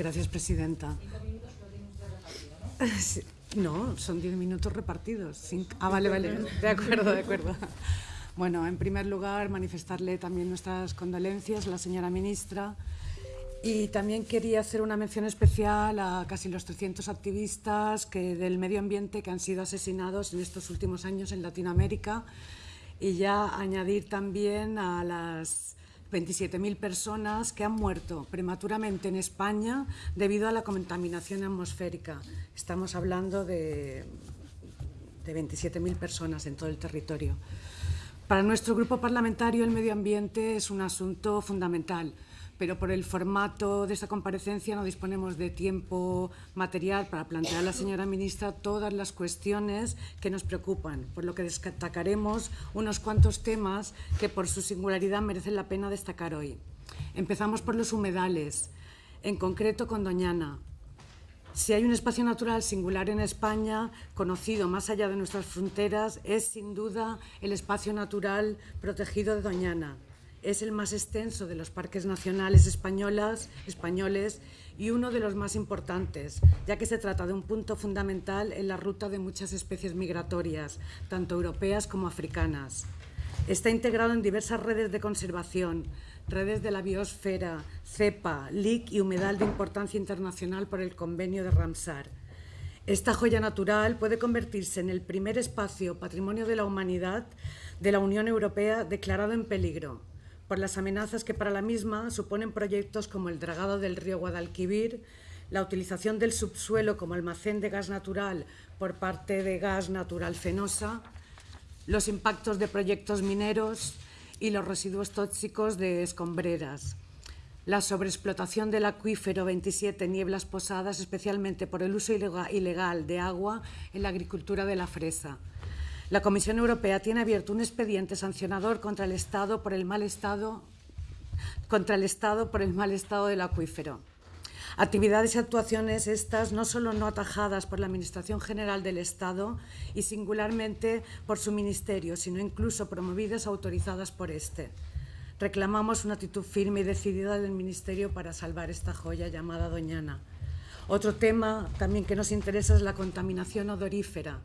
Gracias, presidenta. No, son diez minutos repartidos. Ah, vale, vale. De acuerdo, de acuerdo. Bueno, en primer lugar, manifestarle también nuestras condolencias a la señora ministra y también quería hacer una mención especial a casi los 300 activistas que, del medio ambiente que han sido asesinados en estos últimos años en Latinoamérica y ya añadir también a las 27.000 personas que han muerto prematuramente en España debido a la contaminación atmosférica. Estamos hablando de, de 27.000 personas en todo el territorio. Para nuestro grupo parlamentario el medio ambiente es un asunto fundamental pero por el formato de esta comparecencia no disponemos de tiempo material para plantear a la señora ministra todas las cuestiones que nos preocupan, por lo que destacaremos unos cuantos temas que por su singularidad merecen la pena destacar hoy. Empezamos por los humedales, en concreto con Doñana. Si hay un espacio natural singular en España, conocido más allá de nuestras fronteras, es sin duda el espacio natural protegido de Doñana es el más extenso de los parques nacionales españolas, españoles y uno de los más importantes, ya que se trata de un punto fundamental en la ruta de muchas especies migratorias, tanto europeas como africanas. Está integrado en diversas redes de conservación, redes de la biosfera, cepa, LIC y humedal de importancia internacional por el convenio de Ramsar. Esta joya natural puede convertirse en el primer espacio patrimonio de la humanidad de la Unión Europea declarado en peligro, por las amenazas que para la misma suponen proyectos como el dragado del río Guadalquivir, la utilización del subsuelo como almacén de gas natural por parte de Gas Natural Fenosa, los impactos de proyectos mineros y los residuos tóxicos de escombreras, la sobreexplotación del acuífero 27 Nieblas Posadas, especialmente por el uso ilegal de agua en la agricultura de la fresa, la Comisión Europea tiene abierto un expediente sancionador contra el Estado por el mal estado, contra el Estado por el mal estado del acuífero. Actividades y actuaciones estas no solo no atajadas por la Administración General del Estado y singularmente por su Ministerio, sino incluso promovidas autorizadas por este. Reclamamos una actitud firme y decidida del Ministerio para salvar esta joya llamada Doñana. Otro tema también que nos interesa es la contaminación odorífera.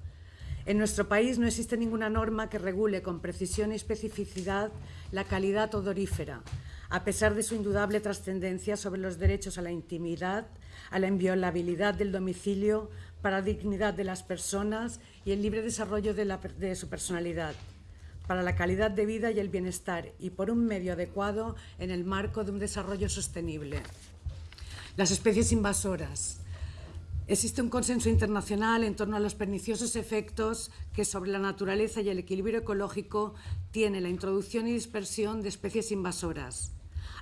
En nuestro país no existe ninguna norma que regule con precisión y especificidad la calidad odorífera, a pesar de su indudable trascendencia sobre los derechos a la intimidad, a la inviolabilidad del domicilio, para la dignidad de las personas y el libre desarrollo de, su personalidad, para la calidad de vida y el bienestar y por un medio adecuado en el marco de un desarrollo sostenible. Las especies invasoras, Existe un consenso internacional en torno a los perniciosos efectos que sobre la naturaleza y el equilibrio ecológico tiene la introducción y dispersión de especies invasoras,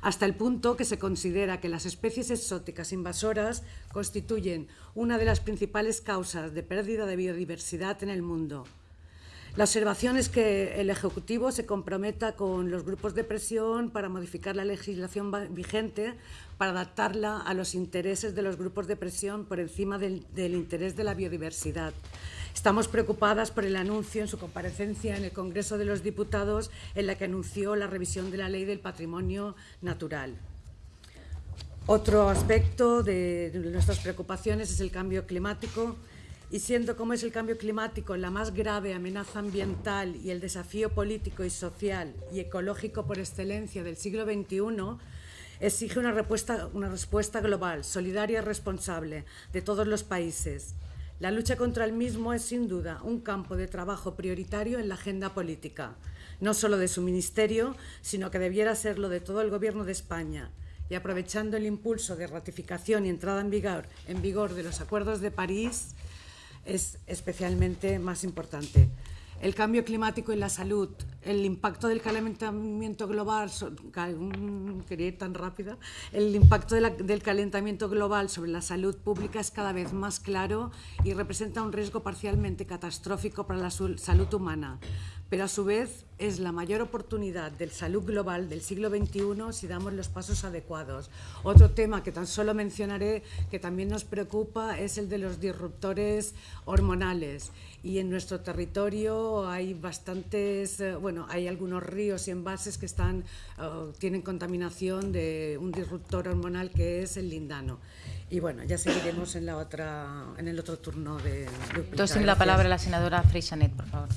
hasta el punto que se considera que las especies exóticas invasoras constituyen una de las principales causas de pérdida de biodiversidad en el mundo. La observación es que el Ejecutivo se comprometa con los grupos de presión para modificar la legislación vigente para adaptarla a los intereses de los grupos de presión por encima del, interés de la biodiversidad. Estamos preocupadas por el anuncio en su comparecencia en el Congreso de los Diputados en la que anunció la revisión de la Ley del Patrimonio Natural. Otro aspecto de nuestras preocupaciones es el cambio climático y siendo como es el cambio climático la más grave amenaza ambiental y el desafío político y social y ecológico por excelencia del siglo XXI, exige una respuesta, una respuesta global, solidaria y responsable de todos los países. La lucha contra el mismo es sin duda un campo de trabajo prioritario en la agenda política, no solo de su ministerio, sino que debiera serlo de todo el Gobierno de España. Y aprovechando el impulso de ratificación y entrada en vigor, en vigor de los acuerdos de París, es especialmente más importante. El cambio climático y la salud, el impacto del calentamiento global, quería ir tan rápida, el impacto del calentamiento global sobre la salud pública es cada vez más claro y representa un riesgo parcialmente catastrófico para la salud humana, pero a su vez es la mayor oportunidad del salud global del siglo XXI si damos los pasos adecuados. Otro tema que tan solo mencionaré que también nos preocupa es el de los disruptores hormonales. Y en nuestro territorio hay bastantes, eh, bueno, hay algunos ríos y envases que están, uh, tienen contaminación de un disruptor hormonal que es el lindano. Y bueno, ya seguiremos en, la otra, en el otro turno de... Entonces, la palabra a la senadora Freixanet, por favor.